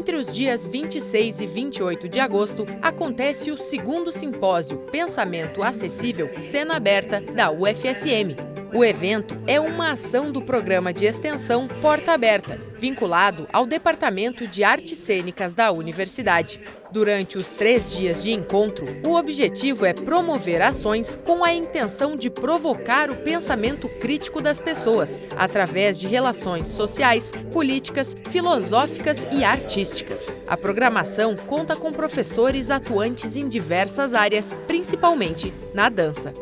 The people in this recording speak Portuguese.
Entre os dias 26 e 28 de agosto, acontece o segundo simpósio Pensamento Acessível Cena Aberta da UFSM. O evento é uma ação do programa de extensão Porta Aberta, vinculado ao Departamento de Artes Cênicas da Universidade. Durante os três dias de encontro, o objetivo é promover ações com a intenção de provocar o pensamento crítico das pessoas, através de relações sociais, políticas, filosóficas e artísticas. A programação conta com professores atuantes em diversas áreas, principalmente na dança.